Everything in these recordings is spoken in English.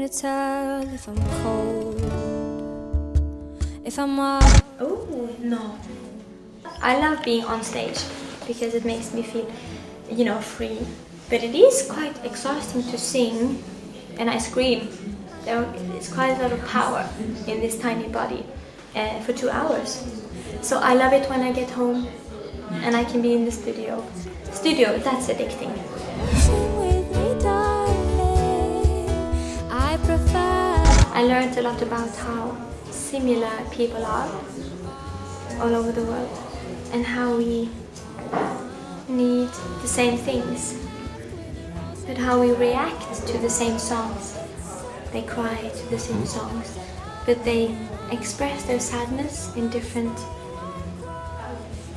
to tell if I'm cold, if I'm Oh, no. I love being on stage because it makes me feel, you know, free. But it is quite exhausting to sing and I scream. There is quite a lot of power in this tiny body uh, for two hours. So I love it when I get home and I can be in the studio. Studio, that's addicting. I learned a lot about how similar people are all over the world and how we need the same things but how we react to the same songs. They cry to the same songs but they express their sadness in different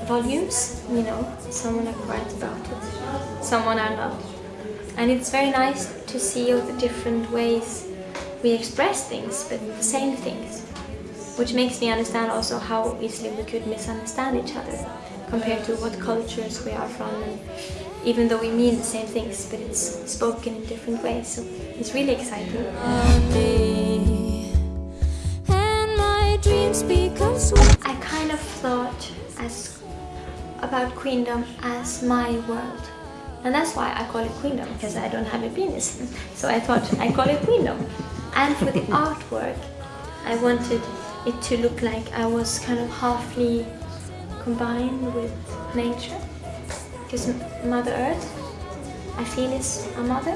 volumes you know someone are quiet about it someone are not and it's very nice to see all the different ways we express things but the same things which makes me understand also how easily we could misunderstand each other compared to what cultures we are from. And even though we mean the same things but it's spoken in different ways so it's really exciting. And my dreams become sweet. I kind of thought as about queendom as my world and that's why I call it queendom because I don't have a penis. So I thought I call it queendom and for the artwork I wanted it to look like I was kind of halfly combined with nature. Because Mother Earth I feel is a mother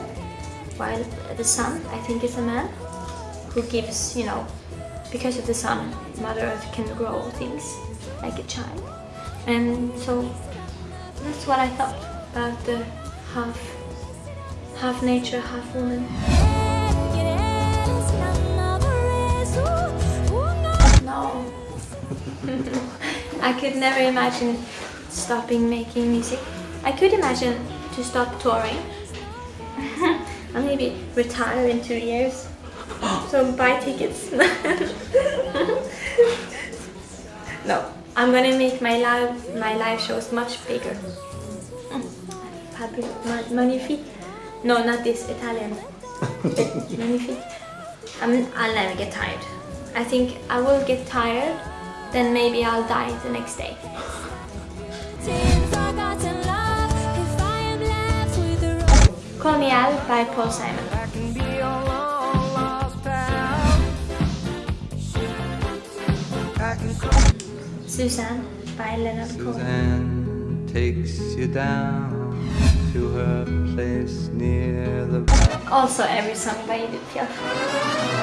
while the sun I think is a man who gives you know because of the sun Mother Earth can grow things like a child. And so that's what I thought about the half half nature half woman I could never imagine stopping making music. I could imagine to stop touring. and maybe retire in two years. So buy tickets. no, I'm gonna make my live my live shows much bigger. Ma- Magnifique. No, not this Italian. Magnifique. I mean, I'll never get tired. I think I will get tired, then maybe I'll die the next day. Call Me Al by Paul Simon. I can be your long lost pal. I can call Suzanne by Leonard Cohen. Suzanne takes you down to her place near the Also every song by Edith Piaf.